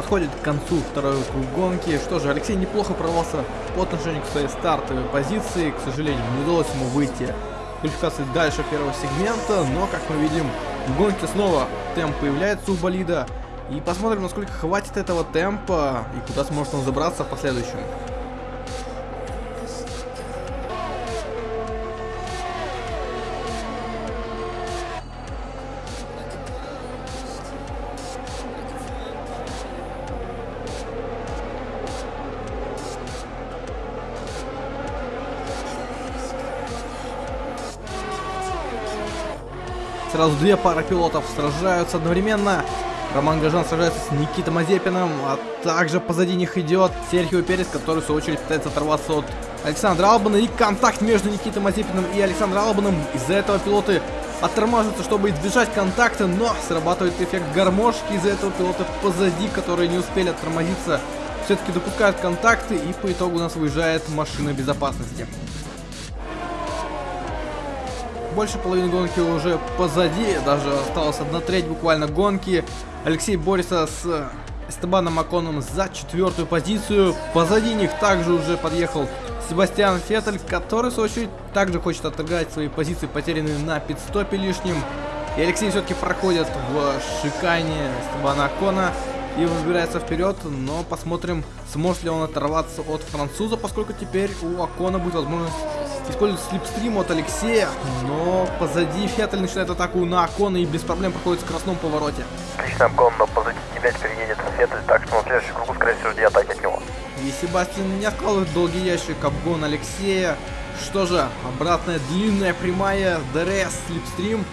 подходит к концу второй круг гонки. Что же, Алексей неплохо прорвался по отношению к своей стартовой позиции. К сожалению, не удалось ему выйти квалификации дальше первого сегмента, но, как мы видим, в гонке снова темп появляется у болида. И посмотрим, насколько хватит этого темпа и куда сможет он забраться в последующем. Сразу две пары пилотов сражаются одновременно. Роман Гажан сражается с Никитой Мазепиным, а также позади них идет Серхио Перес, который в свою очередь пытается оторваться от Александра Албана. И контакт между Никитой Мазепиным и Александром Албаном. Из-за этого пилоты оттормаживаются, чтобы избежать контакта, но срабатывает эффект гармошки. Из-за этого пилоты позади, которые не успели оттормозиться, все-таки допускают контакты, и по итогу у нас выезжает машина безопасности. Больше половины гонки уже позади, даже осталось одна треть буквально гонки. Алексей борется с Эстебаном Маконом за четвертую позицию. Позади них также уже подъехал Себастьян Феттель, который в свою очередь также хочет отыграть свои позиции, потерянные на пидстопе лишним. И Алексей все-таки проходит в шикане Эстебана Акона и выбирается вперед, но посмотрим, сможет ли он оторваться от француза, поскольку теперь у Акона будет возможность использует slipstream от Алексея, но позади Феттель начинает атаку на Акона и без проблем проходит в скоростном повороте. Отлично, Акон, но позади тебя теперь едет Феттель, так что на следующем кругу, скорее всего, жди атаки от него. И Себастьян не откладывает долгий ящик обгон Алексея. Что же, обратная длинная прямая, ДРС, slipstream.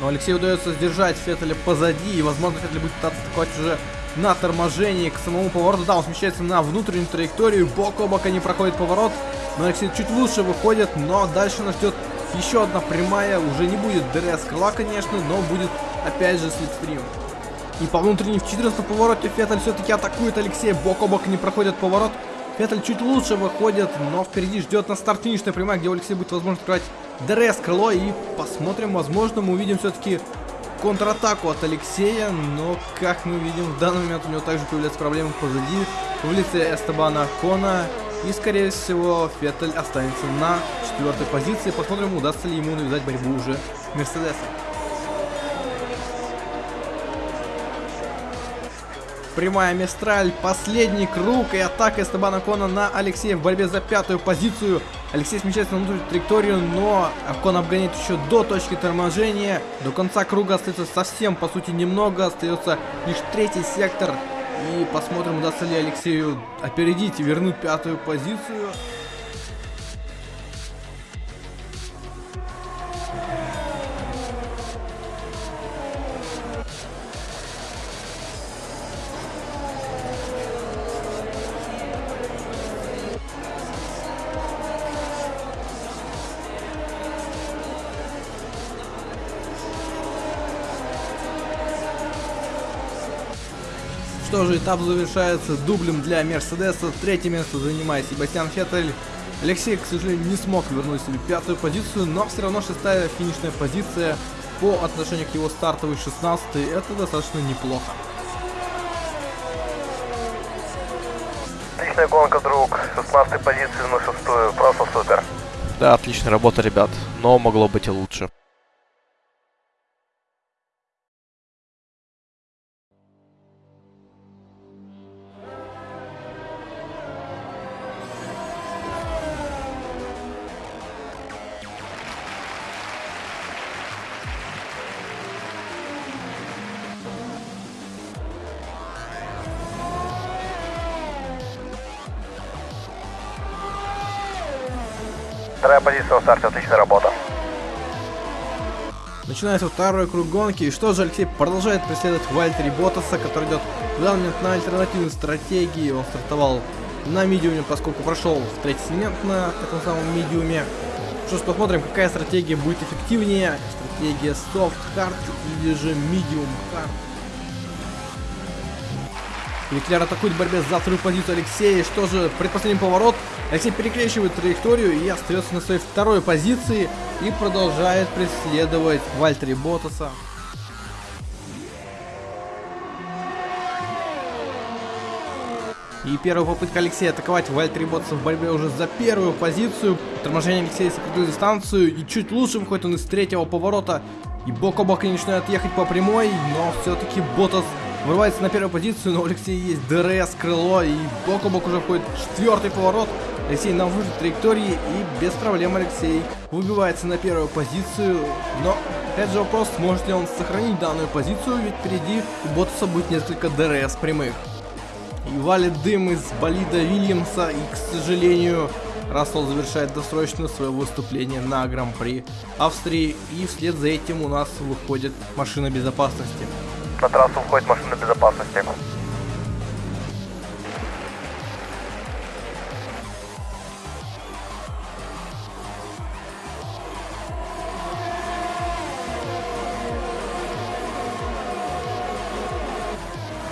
Но Алексею удается сдержать Феттеля позади, и возможно Феттель будет пытаться атаковать уже на торможении к самому повороту. Да, он смещается на внутреннюю траекторию, бок о бок они проходят поворот. Но Алексей чуть лучше выходит, но дальше нас ждет еще одна прямая. Уже не будет ДРС крыла, конечно, но будет опять же slipstream. И по внутренней в 14 повороте Феттель все-таки атакует Алексея. Бок о бок они проходят поворот. Феттель чуть лучше выходит, но впереди ждет на старт финишная прямая, где у Алексея будет возможность открывать ДРС крыло. И посмотрим, возможно, мы увидим все-таки контратаку от Алексея. Но, как мы видим, в данный момент у него также появляются проблемы позади. В лице Эстебана Кона. И, скорее всего, Феттель останется на четвертой позиции. Посмотрим, удастся ли ему навязать борьбу уже Мерседесом. Прямая Мистраль, последний круг и атака Эстебана Кона на Алексея в борьбе за пятую позицию. Алексей смещается на внутреннюю траекторию, но Кон обгоняет еще до точки торможения. До конца круга остается совсем, по сути, немного. Остается лишь третий сектор. И посмотрим, удастся ли Алексею опередить и вернуть пятую позицию. Что же, этап завершается дублем для Мерседеса. Третье место занимает Себастьян Феттель. Алексей, к сожалению, не смог вернуть себе пятую позицию, но все равно шестая финишная позиция по отношению к его стартовой 16 это достаточно неплохо. Отличная гонка, друг. 16 позиции на шестую. Просто супер. Да, отличная работа, ребят. Но могло быть и лучше. Вторая позиция на старте, отличная работа. Начинается второй круг гонки. И что же, Алексей продолжает преследовать Вальтери Ботаса, который идет в данный момент на альтернативной стратегии. Он стартовал на медиуме, поскольку прошел в третий сегмент на этом самом медиуме. Что ж, посмотрим, какая стратегия будет эффективнее. Стратегия Soft Hard или же Medium Hard. Леклер атакует в борьбе за вторую позицию Алексея. Что же, предпоследний поворот. Алексей перекрещивает траекторию и остается на своей второй позиции. И продолжает преследовать Вальтери Ботаса. И первая попытка Алексея атаковать Вальтери Ботса в борьбе уже за первую позицию. Торможение Алексея сократил дистанцию и чуть лучше выходит он из третьего поворота. И бок о бок они начинают ехать по прямой, но все-таки Ботас вырывается на первую позицию, но у Алексея есть ДРС, крыло и бок о бок уже входит четвертый поворот. Алексей на внешней траектории и без проблем Алексей выбивается на первую позицию, но опять же вопрос, сможет ли он сохранить данную позицию, ведь впереди у Ботаса будет несколько ДРС прямых. И валит дым из болида Вильямса, и, к сожалению, Рассел завершает досрочно свое выступление на Гран-при Австрии, и вслед за этим у нас выходит машина безопасности. На трассу входит машина безопасности.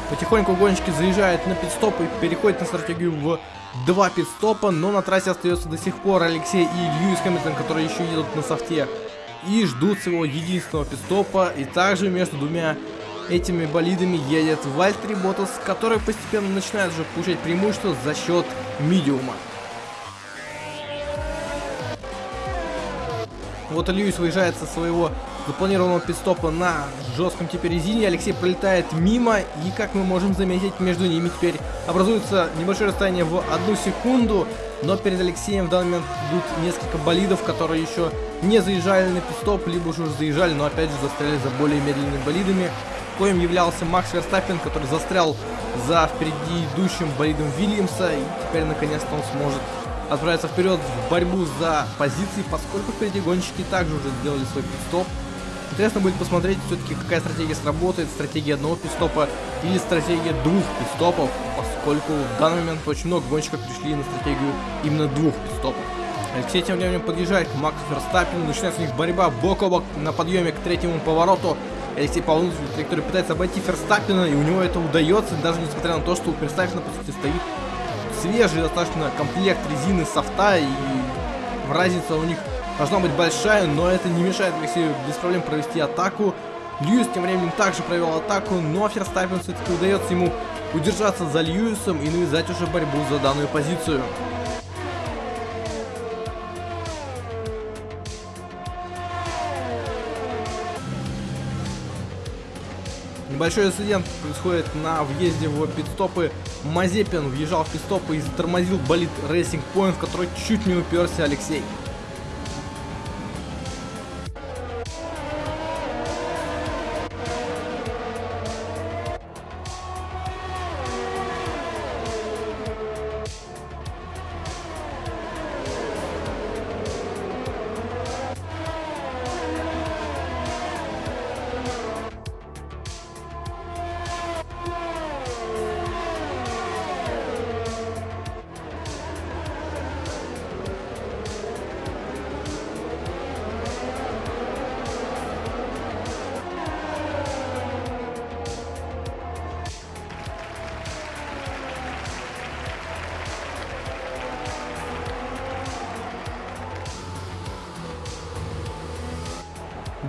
Потихоньку гонщики заезжают на пидстоп и переходят на стратегию в два пидстопа, но на трассе остается до сих пор Алексей и Льюис Хэмилтон, которые еще едут на софте и ждут своего единственного пидстопа. И также между двумя этими болидами едет Вальтери Ботас, который постепенно начинает уже получать преимущество за счет медиума. Вот Льюис выезжает со своего запланированного пидстопа на жестком теперь резине. Алексей пролетает мимо, и как мы можем заметить, между ними теперь образуется небольшое расстояние в одну секунду. Но перед Алексеем в данный момент идут несколько болидов, которые еще не заезжали на пидстоп, либо уже заезжали, но опять же застряли за более медленными болидами. Коим являлся Макс Верстаппин, который застрял за впереди идущим болидом Вильямса, и теперь наконец-то он сможет отправиться вперед в борьбу за позиции, поскольку впереди гонщики также уже сделали свой пидстоп. Интересно будет посмотреть все-таки, какая стратегия сработает, стратегия одного пидстопа или стратегия двух пидстопов, поскольку в данный момент очень много гонщиков пришли на стратегию именно двух пидстопов. Алексей тем временем подъезжает к Максу Ферстаппину, начинается у них борьба бок о бок на подъеме к третьему повороту. Алексей по внутренней траектории пытается обойти Ферстаппина, и у него это удается, даже несмотря на то, что у Ферстаппина, по сути, стоит свежий достаточно комплект резины софта, и разница у них должна быть большая, но это не мешает Алексею без проблем провести атаку. Льюис тем временем также провел атаку, но Ферстаппин все-таки удается ему удержаться за Льюисом и навязать уже борьбу за данную позицию. Небольшой инцидент происходит на въезде в пидстопы. Мазепин въезжал в пидстопы и затормозил болит Racing Point, в который чуть не уперся Алексей.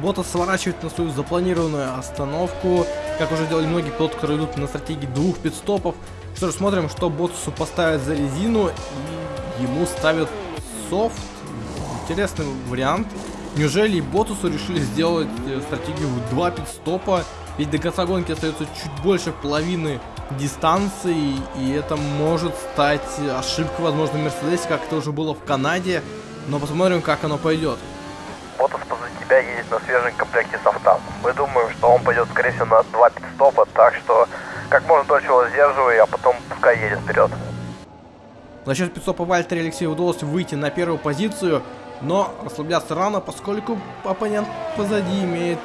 Ботас сворачивает на свою запланированную остановку, как уже делали многие пилоты, которые идут на стратегии двух пидстопов. Что ж, смотрим, что Ботасу поставят за резину, и ему ставят софт. Интересный вариант. Неужели и Ботасу решили сделать э, стратегию в два пидстопа? Ведь до конца гонки остается чуть больше половины дистанции, и это может стать ошибкой, возможно, Мерседесе, как это уже было в Канаде. Но посмотрим, как оно пойдет. Тебя едет на свежем комплекте софта. Мы думаем, что он пойдет, скорее всего, на два пидстопа, так что как можно дольше его сдерживай, а потом пускай едет вперед. За счет пидстопа Вальтери Алексею удалось выйти на первую позицию, но расслабляться рано, поскольку оппонент позади имеет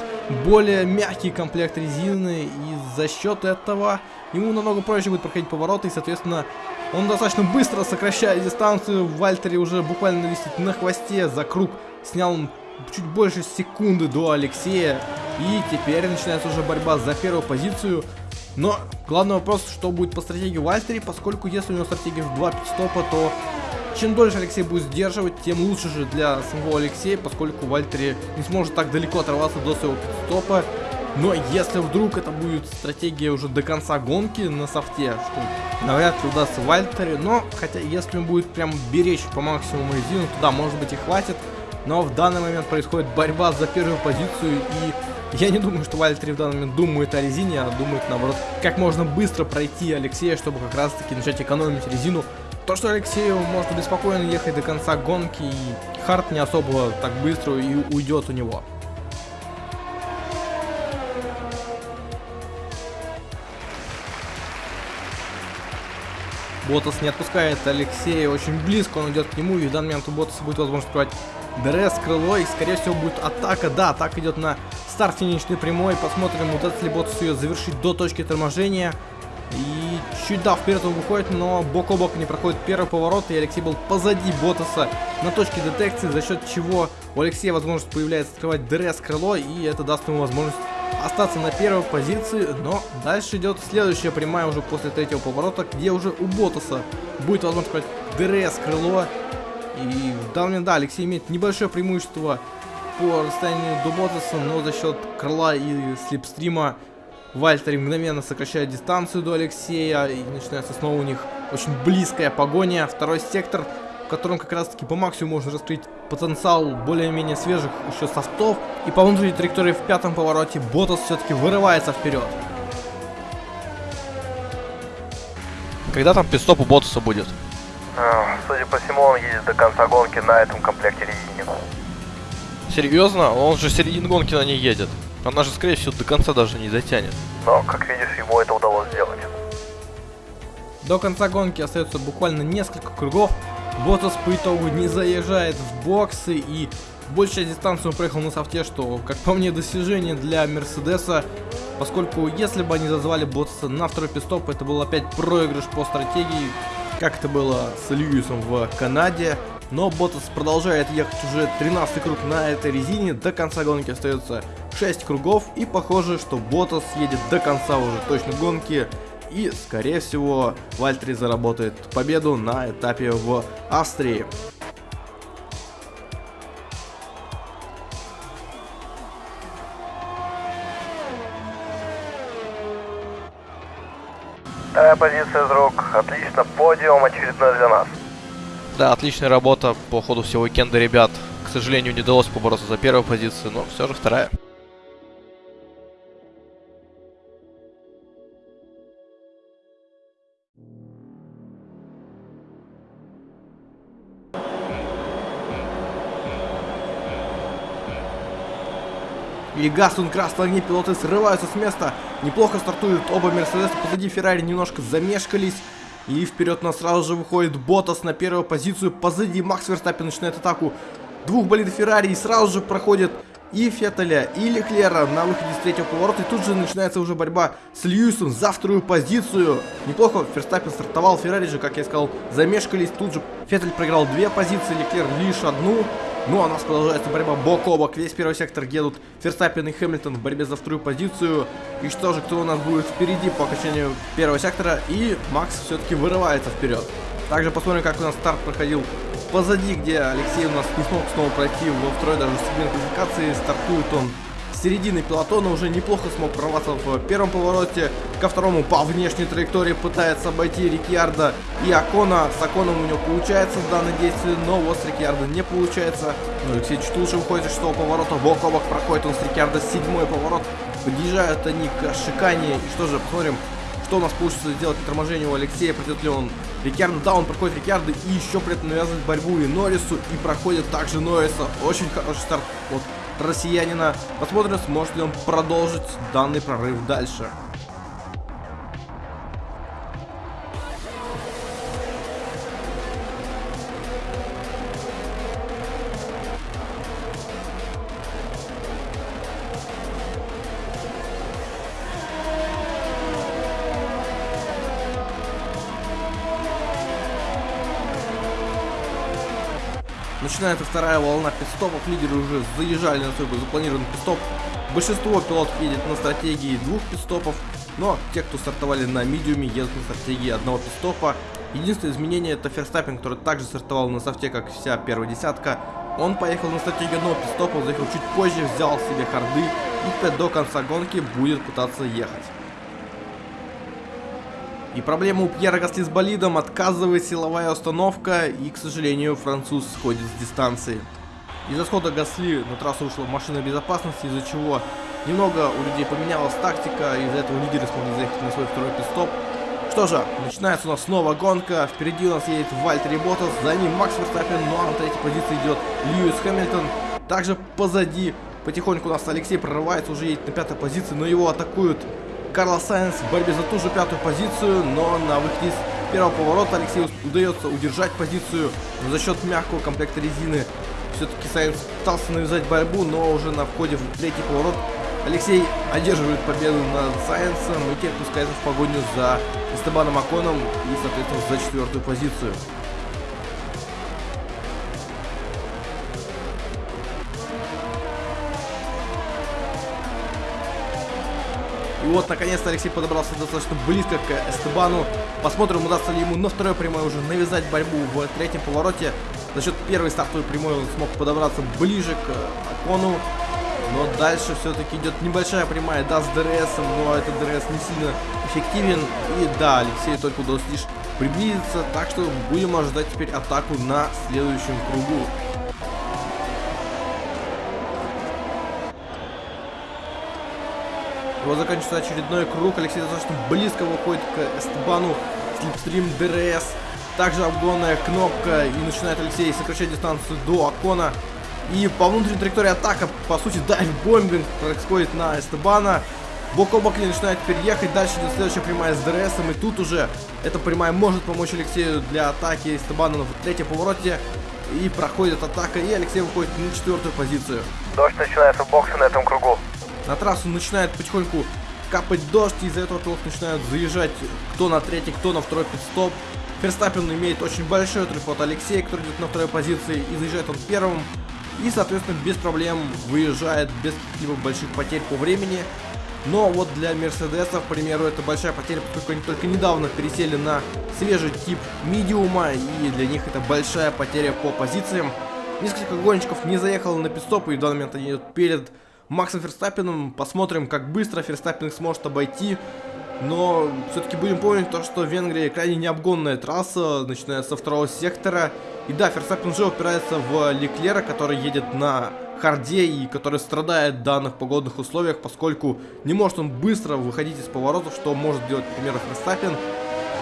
более мягкий комплект резины, и за счет этого ему намного проще будет проходить повороты, и, соответственно, он достаточно быстро сокращает дистанцию. Вальтери уже буквально висит на хвосте за круг. Снял он чуть больше секунды до Алексея. И теперь начинается уже борьба за первую позицию. Но главный вопрос, что будет по стратегии Вальтери, поскольку если у него стратегия в 2 пидстопа, то чем дольше Алексей будет сдерживать, тем лучше же для самого Алексея, поскольку Вальтери не сможет так далеко оторваться до своего пидстопа. Но если вдруг это будет стратегия уже до конца гонки на софте, что навряд ли удастся Вальтере, но хотя если он будет прям беречь по максимуму резину, то да, может быть и хватит. Но в данный момент происходит борьба за первую позицию и я не думаю, что Вальтери в данный момент думает о резине, а думает наоборот, как можно быстро пройти Алексея, чтобы как раз таки начать экономить резину. То, что Алексею может беспокойно ехать до конца гонки, и Харт не особо так быстро и уйдет у него. Ботас не отпускает Алексея очень близко, он идет к нему, и в данный момент у Ботаса будет возможность открывать ДРС, крыло, и скорее всего будет атака. Да, атака идет на старт финишной прямой, посмотрим, удастся ли Ботасу ее завершить до точки торможения. И чуть да, вперед он выходит, но бок о бок они проходят первый поворот, и Алексей был позади Ботаса на точке детекции, за счет чего у Алексея возможность появляется открывать ДРС крыло, и это даст ему возможность остаться на первой позиции, но дальше идет следующая прямая уже после третьего поворота, где уже у Ботаса будет возможность открывать ДРС крыло, и в момент, да, Алексей имеет небольшое преимущество по расстоянию до Ботаса, но за счет крыла и slipstream а Вальтери мгновенно сокращает дистанцию до Алексея, и начинается снова у них очень близкая погоня. Второй сектор, в котором как раз таки по максимуму можно раскрыть потенциал более-менее свежих еще софтов. И по внутренней траектории в пятом повороте Ботас все-таки вырывается вперед. Когда там пидстоп у Ботаса будет? Судя по всему, он едет до конца гонки на этом комплекте резине. Серьезно? Он же середин гонки на ней едет. Она же, скорее всего, до конца даже не дотянет. Но, как видишь, ему это удалось сделать. До конца гонки остается буквально несколько кругов. Ботас по итогу не заезжает в боксы и большая дистанция он проехал на софте, что, как по мне, достижение для Мерседеса. Поскольку, если бы они зазвали Ботаса на второй пистоп, это был опять проигрыш по стратегии, как это было с Льюисом в Канаде. Но Ботас продолжает ехать уже 13 круг на этой резине. До конца гонки остается 6 кругов. И похоже, что Ботас едет до конца уже точно гонки. И, скорее всего, Вальтри заработает победу на этапе в Австрии. Вторая позиция рук. Отлично. Подиум очередной для нас. Да, отличная работа по ходу всего уикенда, ребят. К сожалению, не удалось побороться за первую позицию, но все же вторая. И Гастун красные огни, пилоты срываются с места. Неплохо стартуют оба Мерседеса, позади Феррари немножко замешкались. И вперед нас сразу же выходит Ботас на первую позицию. Позади Макс Верстаппин начинает атаку двух болидов Феррари. И сразу же проходит и Феттеля, и Леклера на выходе с третьего поворота. И тут же начинается уже борьба с Льюисом за вторую позицию. Неплохо Ферстаппин стартовал. Феррари же, как я сказал, замешкались. Тут же Феттель проиграл две позиции, Леклер лишь одну. Ну а у нас продолжается борьба бок о бок. Весь первый сектор едут Ферстаппин и Хэмилтон в борьбе за вторую позицию. И что же, кто у нас будет впереди по окончанию первого сектора? И Макс все-таки вырывается вперед. Также посмотрим, как у нас старт проходил позади, где Алексей у нас не смог снова пройти во второй даже сегмент квалификации. Стартует он с середины пилотона, уже неплохо смог прорваться в первом повороте. Ко второму по внешней траектории пытается обойти Рикьярда и Акона. С Аконом у него получается в данном действии, но вот с Рикьярда не получается. Но Алексей чуть лучше выходит из шестого поворота, бок о бок проходит он с Рикьярда седьмой поворот. Подъезжают они к шикане. И что же, посмотрим, что у нас получится сделать на у Алексея, придет ли он Рикьярдо, да, он проходит Рикьярдо и еще при этом навязывает борьбу и Норрису, и проходит также Норриса. Очень хороший старт от россиянина. Посмотрим, сможет ли он продолжить данный прорыв дальше. Начинается вторая волна пистопов. Лидеры уже заезжали на свой запланированный пистоп. Большинство пилотов едет на стратегии двух пистопов, но те, кто стартовали на медиуме, едут на стратегии одного пистопа. Единственное изменение это Ферстаппин, который также стартовал на софте, как вся первая десятка. Он поехал на стратегию одного пистопа, заехал чуть позже, взял себе харды и до конца гонки будет пытаться ехать. И проблема у Пьера Гасли с болидом, отказывает силовая установка, и, к сожалению, француз сходит с дистанции. Из-за схода Гасли на трассу вышла машина безопасности, из-за чего немного у людей поменялась тактика, из-за этого лидеры смогли заехать на свой второй пидстоп. Что же, начинается у нас снова гонка, впереди у нас едет Вальтери Ботас, за ним Макс Верстаппин, ну а на третьей позиции идет Льюис Хэмилтон. Также позади потихоньку у нас Алексей прорывается, уже едет на пятой позиции, но его атакуют Карлос Сайенс в борьбе за ту же пятую позицию, но на выходе из первого поворота Алексею удается удержать позицию, за счет мягкого комплекта резины все-таки Сайенс пытался навязать борьбу, но уже на входе в третий поворот Алексей одерживает победу над Сайенсом и теперь пускается в погоню за Эстебаном Аконом и, соответственно, за четвертую позицию. Вот, наконец-то, Алексей подобрался достаточно близко к Эстебану. Посмотрим, удастся ли ему на второй прямой уже навязать борьбу в третьем повороте. За счет первой стартовой прямой он смог подобраться ближе к Акону. Но дальше все-таки идет небольшая прямая, да, с ДРС, но этот ДРС не сильно эффективен. И да, Алексею только удалось лишь приблизиться, так что будем ожидать теперь атаку на следующем кругу. Вот заканчивается очередной круг. Алексей достаточно близко выходит к Эстебану. Slipstream ДРС. Также обгонная кнопка. И начинает Алексей сокращать дистанцию до Акона. И по внутренней траектории атака, по сути, dive-bombing происходит на Эстебана. Бок о бок они начинают теперь ехать. Дальше идет следующая прямая с ДРСом. И тут уже эта прямая может помочь Алексею для атаки Эстебана на третьем повороте. И проходит атака, и Алексей выходит на четвертую позицию. Дождь начинается в боксе на этом кругу. На трассу начинает потихоньку капать дождь, и из-за этого пилоты начинают заезжать кто на третий, кто на второй пидстоп. Ферстаппин имеет очень большой отрыв от Алексея, который идет на второй позиции, и заезжает он первым. И, соответственно, без проблем выезжает без каких-либо больших потерь по времени. Но вот для Мерседеса, к примеру, это большая потеря, поскольку они только недавно пересели на свежий тип медиума, и для них это большая потеря по позициям. Несколько гонщиков не заехало на пидстоп, и в данный момент они идут перед Максом Ферстаппином. Посмотрим, как быстро Ферстаппин сможет обойти. Но все-таки будем помнить то, что Венгрия крайне необгонная трасса, начиная со второго сектора. И да, Ферстаппин уже упирается в Леклера, который едет на харде и который страдает в данных погодных условиях, поскольку не может он быстро выходить из поворотов, что может делать, к примеру, Ферстаппин.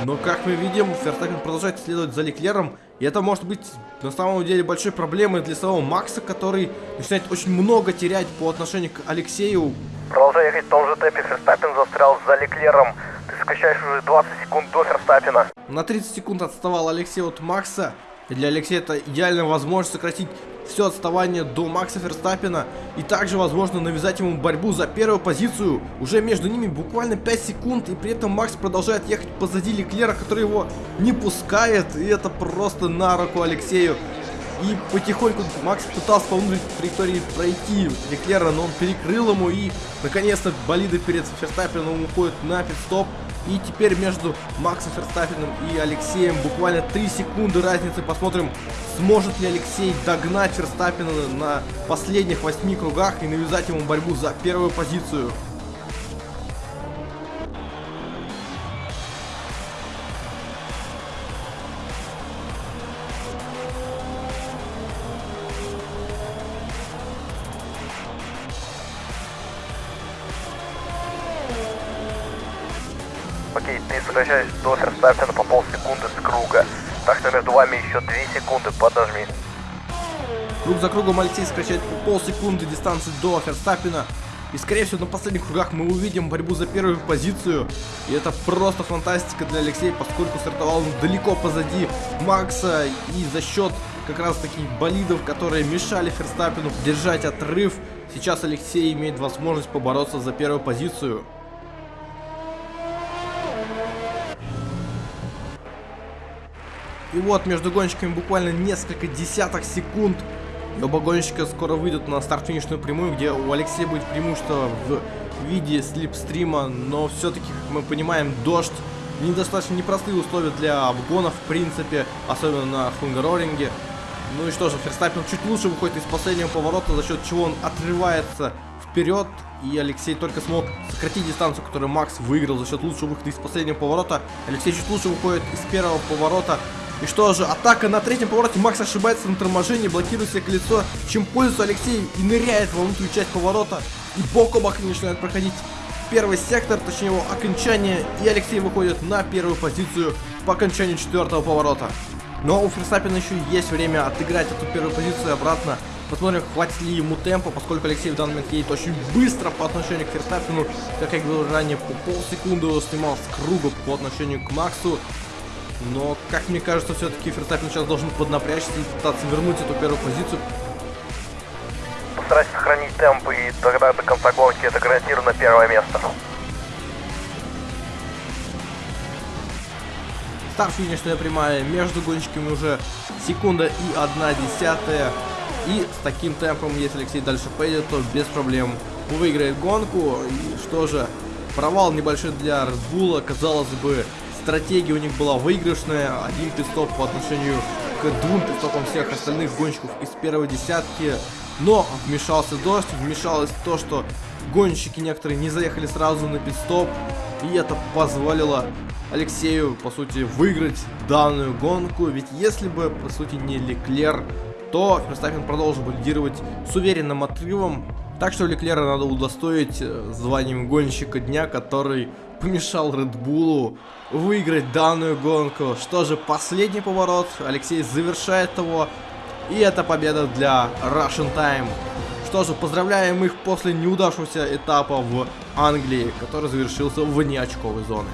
Но, как мы видим, Ферстаппин продолжает следовать за Леклером, и это может быть на самом деле большой проблемой для самого Макса, который начинает очень много терять по отношению к Алексею. Продолжай ехать в том же темпе, Ферстаппин застрял за Леклером. Ты сокращаешь уже 20 секунд до Ферстаппина. На 30 секунд отставал Алексей от Макса. И для Алексея это идеальная возможность сократить все отставание до Макса Ферстаппина и также возможно навязать ему борьбу за первую позицию. Уже между ними буквально 5 секунд и при этом Макс продолжает ехать позади Леклера, который его не пускает и это просто на руку Алексею. И потихоньку Макс пытался по внутренней траектории пройти Леклера, но он перекрыл ему и наконец-то болиды перед Ферстаппином уходят на пидстоп. И теперь между Максом Ферстаппином и Алексеем буквально 3 секунды разницы. Посмотрим, сможет ли Алексей догнать Ферстаппина на последних 8 кругах и навязать ему борьбу за первую позицию. Круг за кругом Алексей сокращает по полсекунды дистанции до Ферстаппина. И скорее всего на последних кругах мы увидим борьбу за первую позицию. И это просто фантастика для Алексея, поскольку стартовал он далеко позади Макса. И за счет как раз таких болидов, которые мешали Ферстаппину держать отрыв, сейчас Алексей имеет возможность побороться за первую позицию. И вот между гонщиками буквально несколько десяток секунд. И оба гонщика скоро выйдут на старт-финишную прямую, где у Алексея будет преимущество в виде слипстрима. Но все-таки, как мы понимаем, дождь недостаточно непростые условия для обгонов, в принципе, особенно на Хунгароринге. Ну и что же, Ферстаппин чуть лучше выходит из последнего поворота, за счет чего он отрывается вперед. и Алексей только смог сократить дистанцию, которую Макс выиграл за счет лучшего выхода из последнего поворота. Алексей чуть лучше выходит из первого поворота. И что же, атака на третьем повороте, Макс ошибается на торможении, блокирует себе колесо, чем пользуется Алексей и ныряет во внутреннюю часть поворота. И бок о бок они начинают проходить первый сектор, точнее его окончание, и Алексей выходит на первую позицию по окончанию четвертого поворота. Но у Ферстаппина еще есть время отыграть эту первую позицию обратно. Посмотрим, хватит ли ему темпа, поскольку Алексей в данный момент едет очень быстро по отношению к Ферстаппину. Как я говорил ранее, по полсекунды снимал с круга по отношению к Максу. Но, как мне кажется, все-таки Ферстаппин сейчас должен поднапрячься и пытаться вернуть эту первую позицию. Постарайся сохранить темп, и тогда до конца гонки это гарантированно первое место. Старт финишная прямая между гонщиками уже секунда и одна десятая. И с таким темпом, если Алексей дальше поедет, то без проблем выиграет гонку. И что же, провал небольшой для Red Bull, казалось бы, стратегия у них была выигрышная. Один пидстоп по отношению к двум пидстопам всех остальных гонщиков из первой десятки. Но вмешался дождь, вмешалось то, что гонщики некоторые не заехали сразу на пидстоп. И это позволило Алексею, по сути, выиграть данную гонку. Ведь если бы, по сути, не Леклер, то Ферстаппин продолжил бы лидировать с уверенным отрывом. Так что Леклера надо удостоить э, званием гонщика дня, который помешал Редбулу выиграть данную гонку. Что же, последний поворот. Алексей завершает его. И это победа для Russian Time. Что же, поздравляем их после неудавшегося этапа в Англии, который завершился вне очковой зоны.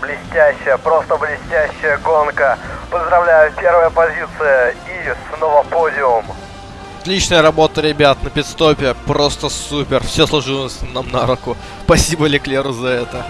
Блестящая, просто блестящая гонка. Поздравляю, первая позиция и снова подиум. Отличная работа, ребят, на пидстопе. Просто супер. Все сложилось нам на руку. Спасибо Леклеру за это.